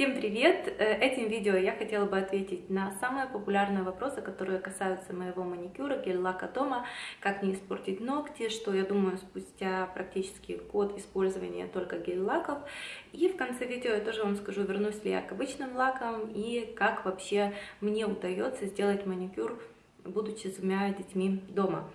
Всем привет! Э, этим видео я хотела бы ответить на самые популярные вопросы, которые касаются моего маникюра, гель-лака дома, как не испортить ногти, что я думаю спустя практически год использования только гель-лаков. И в конце видео я тоже вам скажу, вернусь ли я к обычным лакам и как вообще мне удается сделать маникюр, будучи с двумя детьми дома.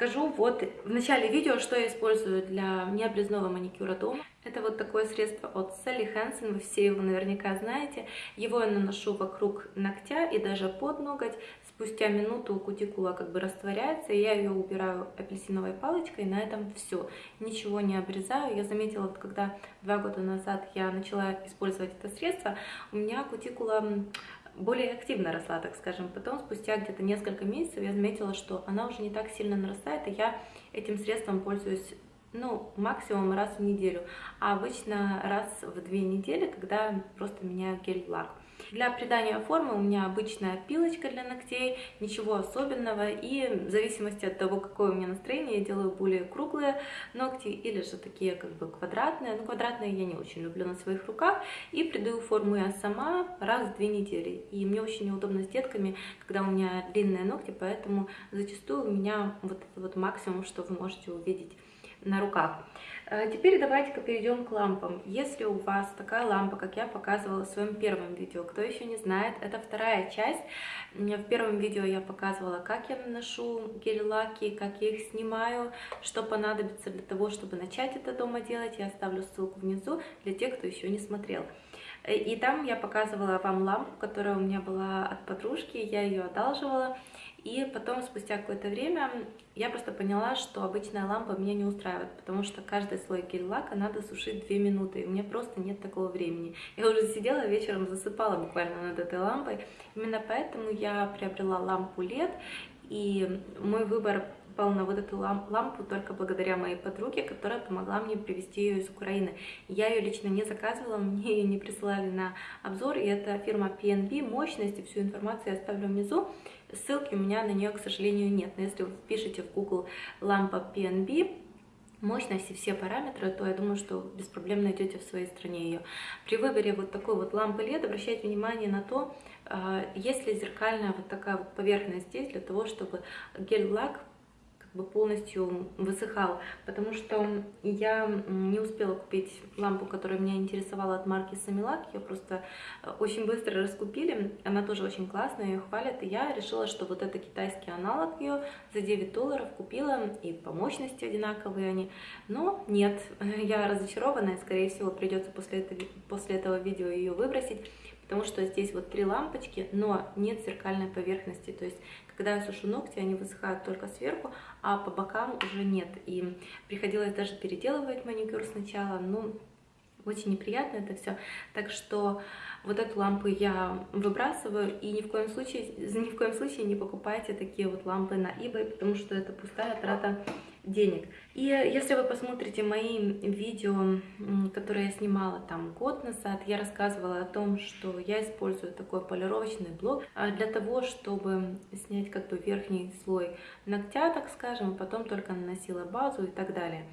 Скажу вот в начале видео, что я использую для необрезного маникюра дома. Это вот такое средство от Sally Hansen, вы все его наверняка знаете. Его я наношу вокруг ногтя и даже под ноготь. Спустя минуту кутикула как бы растворяется, и я ее убираю апельсиновой палочкой, на этом все. Ничего не обрезаю. Я заметила, когда два года назад я начала использовать это средство, у меня кутикула более активно росла, так скажем. Потом, спустя где-то несколько месяцев, я заметила, что она уже не так сильно нарастает, и я этим средством пользуюсь ну, максимум раз в неделю, а обычно раз в две недели, когда просто меняю гель-лак. Для придания формы у меня обычная пилочка для ногтей, ничего особенного. И в зависимости от того, какое у меня настроение, я делаю более круглые ногти или же такие как бы квадратные. Ну, квадратные я не очень люблю на своих руках. И придаю форму я сама раз в две недели. И мне очень неудобно с детками, когда у меня длинные ногти, поэтому зачастую у меня вот вот максимум, что вы можете увидеть на руках. Э, теперь давайте-ка перейдем к лампам. Если у вас такая лампа, как я показывала в своем первом видео, кто еще не знает, это вторая часть. В первом видео я показывала, как я наношу гель-лаки, как я их снимаю, что понадобится для того, чтобы начать это дома делать. Я оставлю ссылку внизу для тех, кто еще не смотрел. Э, и там я показывала вам лампу, которая у меня была от подружки, я ее одалживала. И потом, спустя какое-то время, я просто поняла, что обычная лампа меня не устраивает, потому что каждый слой гель-лака надо сушить 2 минуты, и у меня просто нет такого времени. Я уже сидела вечером, засыпала буквально над этой лампой. Именно поэтому я приобрела лампу LED, и мой выбор пал на вот эту лампу только благодаря моей подруге, которая помогла мне привезти ее из Украины. Я ее лично не заказывала, мне ее не присылали на обзор, и это фирма PNB, мощность, и всю информацию я оставлю внизу. Ссылки у меня на нее, к сожалению, нет. Но если вы пишете в Google лампа PNB, мощность и все параметры, то я думаю, что без проблем найдете в своей стране ее. При выборе вот такой вот лампы LED обращайте внимание на то, а, есть ли зеркальная вот такая вот поверхность здесь, для того, чтобы гель-лак бы полностью высыхал, потому что я не успела купить лампу, которая меня интересовала от марки Самилак, ее просто э, очень быстро раскупили, она тоже очень классная, ее хвалят, и я решила, что вот это китайский аналог ее за 9 долларов купила, и по мощности одинаковые они, но нет, я разочарована, и скорее всего придется после этого, после этого видео ее выбросить, потому что здесь вот три лампочки, но нет зеркальной поверхности, то есть когда я сушу ногти, они высыхают только сверху, а по бокам уже нет. И приходилось даже переделывать маникюр сначала, ну, очень неприятно это все. Так что вот эту лампу я выбрасываю и ни в коем случае, ни в коем случае не покупайте такие вот лампы на eBay, потому что это пустая трата денег. И если вы посмотрите мои видео, которые я снимала там год назад, я рассказывала о том, что я использую такой полировочный блок а, для того, чтобы снять как бы верхний слой ногтя, так скажем, потом только наносила базу и так далее.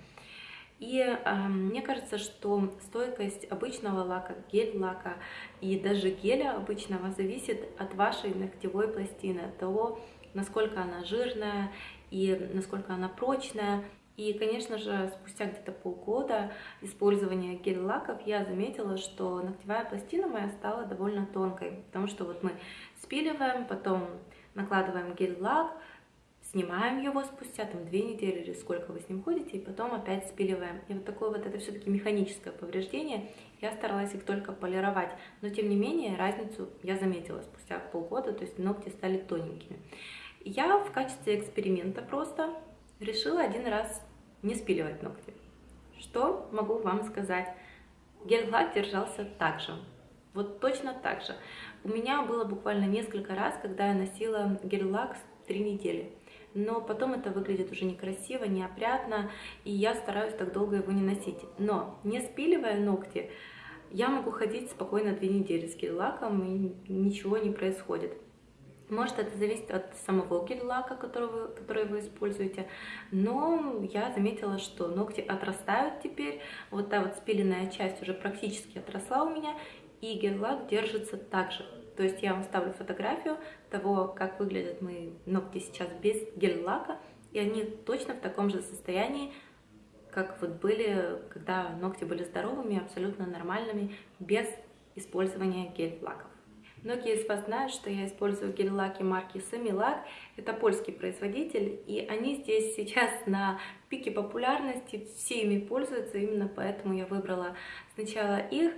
И э, мне кажется, что стойкость обычного лака, гель-лака и даже геля обычного зависит от вашей ногтевой пластины, от того, насколько она жирная и насколько она прочная. И, конечно же, спустя где-то полгода использования гель-лаков я заметила, что ногтевая пластина моя стала довольно тонкой, потому что вот мы спиливаем, потом накладываем гель-лак, снимаем его спустя там две недели или сколько вы с ним ходите, и потом опять спиливаем. И вот такое вот это все-таки механическое повреждение. Я старалась их только полировать, но тем не менее разницу я заметила спустя полгода, то есть ногти стали тоненькими. Я в качестве эксперимента просто решила один раз не спиливать ногти. Что могу вам сказать? Гель-лак держался так же. Вот точно так же. У меня было буквально несколько раз, когда я носила гель-лак три недели. Но потом это выглядит уже некрасиво, неопрятно, и я стараюсь так долго его не носить. Но не спиливая ногти, я могу ходить спокойно две недели с гель-лаком, и ничего не происходит. Может, это зависит от самого гель-лака, который вы, который вы используете, но я заметила, что ногти отрастают теперь, вот та вот спиленная часть уже практически отросла у меня, и гель-лак держится также. То есть я вам ставлю фотографию того, как выглядят мои ногти сейчас без гель-лака, и они точно в таком же состоянии, как вот были, когда ногти были здоровыми, абсолютно нормальными, без использования гель-лаков. Многие из вас знают, что я использую гель-лаки марки Semilak. Это польский производитель, и они здесь сейчас на пике популярности, все ими пользуются, именно поэтому я выбрала сначала их.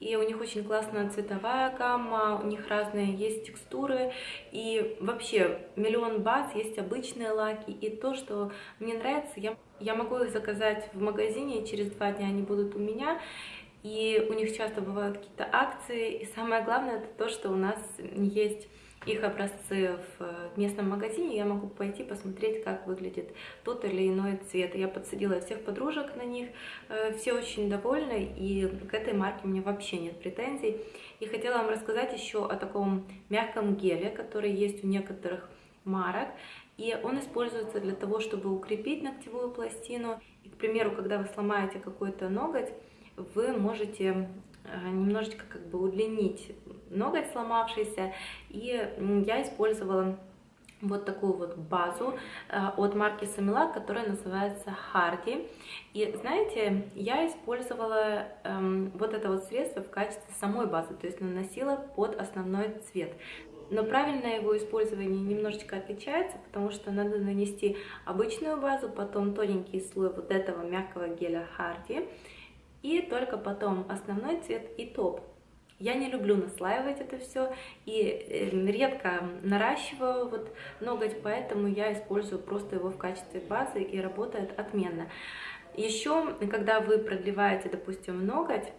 И у них очень классная цветовая гамма, у них разные есть текстуры. И вообще миллион баз, есть обычные лаки. И то, что мне нравится, я, я могу их заказать в магазине, и через два дня они будут у меня и у них часто бывают какие-то акции, и самое главное это то, что у нас есть их образцы в местном магазине, я могу пойти посмотреть, как выглядит тот или иной цвет. Я подсадила всех подружек на них, э, все очень довольны, и к этой марке у меня вообще нет претензий. И хотела вам рассказать еще о таком мягком геле, который есть у некоторых марок, и он используется для того, чтобы укрепить ногтевую пластину. И, к примеру, когда вы сломаете какой-то ноготь, вы можете э, немножечко как бы удлинить ноготь сломавшийся. И я использовала вот такую вот базу э, от марки Samila, которая называется Hardy. И знаете, я использовала эм, вот это вот средство в качестве самой базы, то есть наносила под основной цвет. Но правильное его использование немножечко отличается, потому что надо нанести обычную базу, потом тоненький слой вот этого мягкого геля Hardy, и только потом основной цвет и топ. Я не люблю наслаивать это все и эм, редко наращиваю вот ноготь, поэтому я использую просто его в качестве базы и работает отменно. Еще, когда вы продлеваете, допустим, ноготь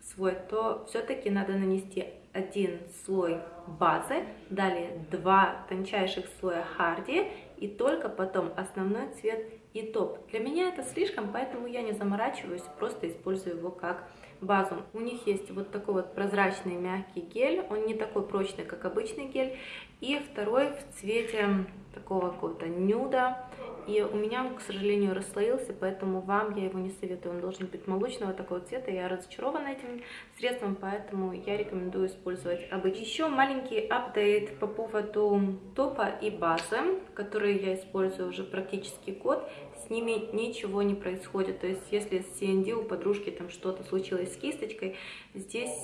свой, то все-таки надо нанести один слой базы, далее два тончайших слоя харди и только потом основной цвет и топ. Для меня это слишком, поэтому я не заморачиваюсь, просто использую его как базу. У них есть вот такой вот прозрачный мягкий гель, он не такой прочный, как обычный гель, и второй в цвете такого какого-то нюда, и у меня к сожалению, расслоился, поэтому вам я его не советую, он должен быть молочного такого цвета, я разочарована этим средством, поэтому я рекомендую использовать обычный. Еще маленький апдейт по поводу топа и базы, которые я использую уже практически год с ними ничего не происходит. То есть, если с CND у подружки там что-то случилось с кисточкой, здесь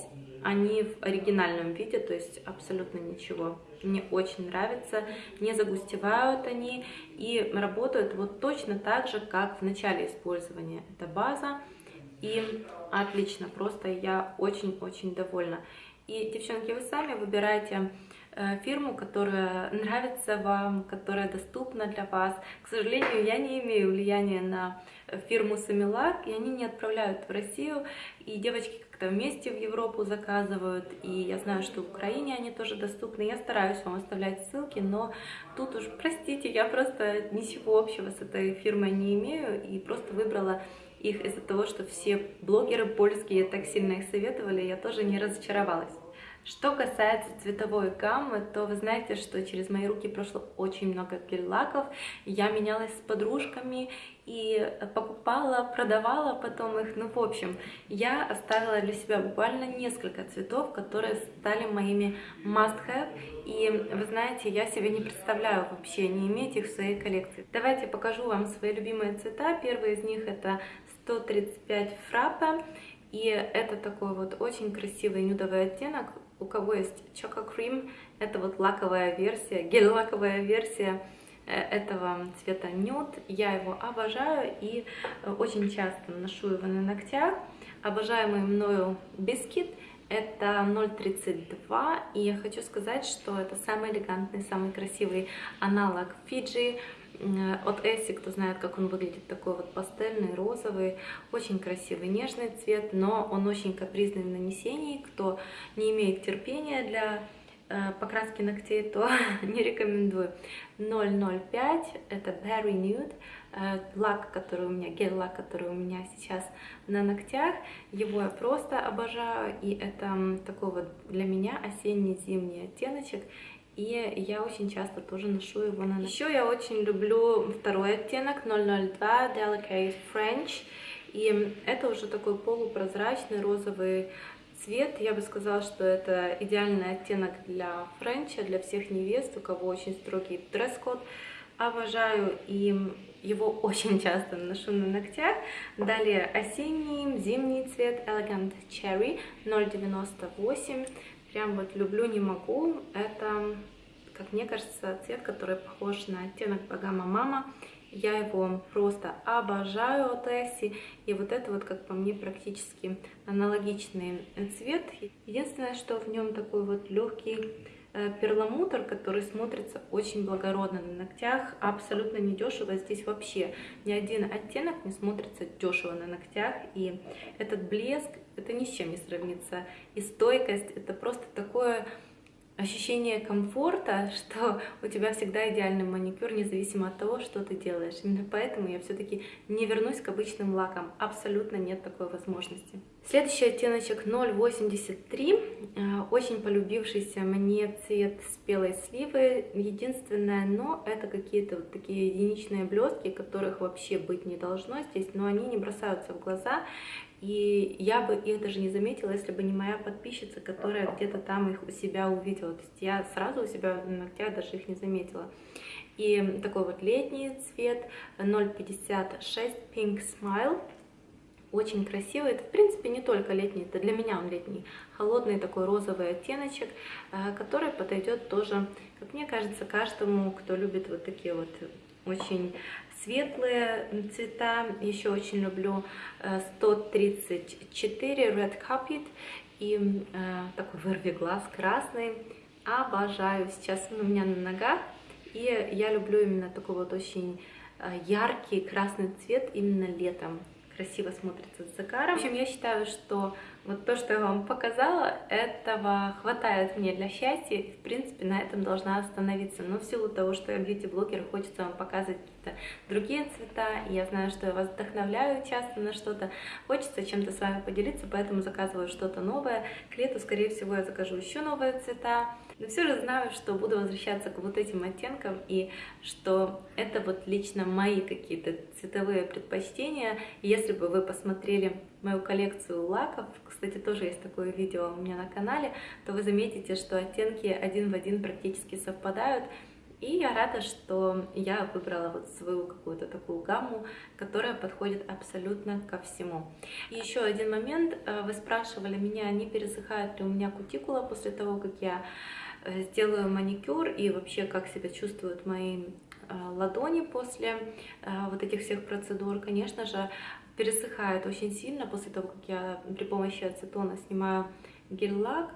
они в оригинальном виде, то есть абсолютно ничего. Мне очень нравится, не загустевают они и работают вот точно так же, как в начале использования. Это база и отлично, просто я очень-очень довольна. И, девчонки, вы сами выбирайте Э, фирму, которая нравится вам, которая доступна для вас. К сожалению, я не имею влияния на фирму Самилак, и они не отправляют в Россию, и девочки как-то вместе в Европу заказывают, и я знаю, что в Украине они тоже доступны. Я стараюсь вам оставлять ссылки, но тут уж, простите, я просто ничего общего с этой фирмой не имею, и просто выбрала их из-за того, что все блогеры польские так сильно их советовали, я тоже не разочаровалась. Что касается цветовой гаммы, то вы знаете, что через мои руки прошло очень много гель-лаков. Я менялась с подружками и покупала, продавала потом их. Ну, в общем, я оставила для себя буквально несколько цветов, которые стали моими must-have. И вы знаете, я себе не представляю вообще не иметь их в своей коллекции. Давайте покажу вам свои любимые цвета. Первый из них это 135 фраппа. И это такой вот очень красивый нюдовый оттенок, у кого есть Choco Cream, это вот лаковая версия, гель-лаковая версия э, этого цвета нюд. Я его обожаю и э, очень часто ношу его на ногтях. Обожаемый мною бискит это 0,32 и я хочу сказать, что это самый элегантный, самый красивый аналог Э, от Эсси, кто знает, как он выглядит, такой вот пастельный, розовый, очень красивый, нежный цвет, но он очень капризный в нанесении. Кто не имеет терпения для э, покраски ногтей, то не рекомендую. 005 это Berry Nude, э, лак, который у меня, гель-лак, который у меня сейчас на ногтях. Его я просто обожаю, и это такой вот для меня осенне-зимний оттеночек. И я очень часто тоже ношу его на Еще я очень люблю второй оттенок 002 Delicate French. И это уже такой полупрозрачный розовый цвет, я бы сказала, что это идеальный оттенок для френча, для всех невест, у кого очень строгий дресс-код. Обожаю и его очень часто ношу на ногтях. Далее осенний, зимний цвет Elegant Cherry 098. Прям вот люблю, не могу. Это, как мне кажется, цвет, который похож на оттенок Багама Мама. Я его просто обожаю от Эсси. И вот это вот, как по мне, практически аналогичный цвет. Единственное, что в нем такой вот легкий перламутр, который смотрится очень благородно на ногтях, абсолютно недешево. Здесь вообще ни один оттенок не смотрится дешево на ногтях. И этот блеск, это ни с чем не сравнится. И стойкость, это просто такое ощущение комфорта, что у тебя всегда идеальный маникюр, независимо от того, что ты делаешь. Именно поэтому я все-таки не вернусь к обычным лакам. Абсолютно нет такой возможности. Следующий оттеночек 083. Э, очень полюбившийся мне цвет спелой сливы. Единственное но это какие-то вот такие единичные блестки, которых вообще быть не должно здесь, но они не бросаются в глаза. И я бы их даже не заметила, если бы не моя подписчица, которая где-то там их у себя увидела. То есть я сразу у себя на ногтях даже их не заметила. И такой вот летний цвет 056 Pink Smile. Очень красивый. Это, в принципе, не только летний, это для меня он летний. Холодный такой розовый оттеночек, э, который подойдет тоже, как мне кажется, каждому, кто любит вот такие вот очень светлые цвета. Еще очень люблю 134 э, Red Carpet и э, такой вырви глаз красный. Обожаю. Сейчас он у меня на ногах. И я люблю именно такой вот очень э, яркий красный цвет именно летом. Красиво смотрится с загаром. В общем, я считаю, что вот то, что я вам показала, этого хватает мне для счастья. В принципе, на этом должна остановиться. Но в силу того, что я бьюти-блогер, хочется вам показывать какие-то другие цвета. Я знаю, что я вас вдохновляю часто на что-то. Хочется чем-то с вами поделиться, поэтому заказываю что-то новое. К лету, скорее всего, я закажу еще новые цвета. Но все же знаю, что буду возвращаться к вот этим оттенкам и что это вот лично мои какие-то цветовые предпочтения. Если бы вы посмотрели мою коллекцию лаков, кстати, тоже есть такое видео у меня на канале, то вы заметите, что оттенки один в один практически совпадают. И я рада, что я выбрала вот свою какую-то такую гамму, которая подходит абсолютно ко всему. И еще один момент. Э, вы спрашивали меня, не пересыхает ли у меня кутикула после того, как я э, сделаю маникюр и вообще как себя чувствуют мои э, ладони после вот этих всех процедур. Конечно же, пересыхает очень сильно после того, как я при помощи ацетона снимаю гель-лак.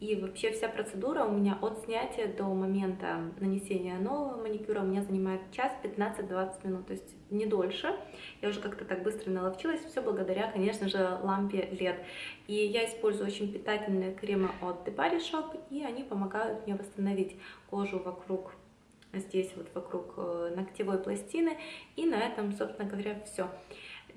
И вообще вся процедура у меня от снятия до момента нанесения нового маникюра у меня занимает час 15-20 минут, то есть не дольше. Я уже как-то так быстро наловчилась, все благодаря, конечно же, лампе LED. И я использую очень питательные кремы от The Body Shop, и они помогают мне восстановить кожу вокруг здесь вот вокруг э, ногтевой пластины. И на этом, собственно говоря, все.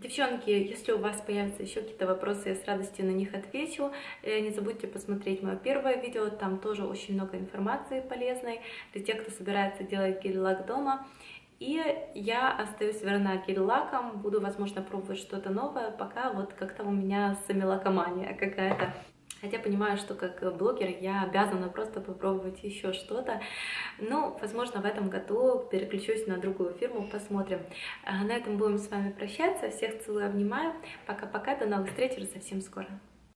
Девчонки, если у вас появятся еще какие-то вопросы, я с радостью на них отвечу. Э, не забудьте посмотреть мое первое видео, там тоже очень много информации полезной для тех, кто собирается делать гель-лак дома. И я остаюсь верна гель-лакам, буду, возможно, пробовать что-то новое, пока вот как-то у меня самилакомания какая-то. Хотя понимаю, что как блогер я обязана просто попробовать еще что-то. Ну, возможно, в этом году переключусь на другую фирму, посмотрим. А на этом будем с вами прощаться. Всех целую, обнимаю. Пока-пока, до новых встреч уже совсем скоро.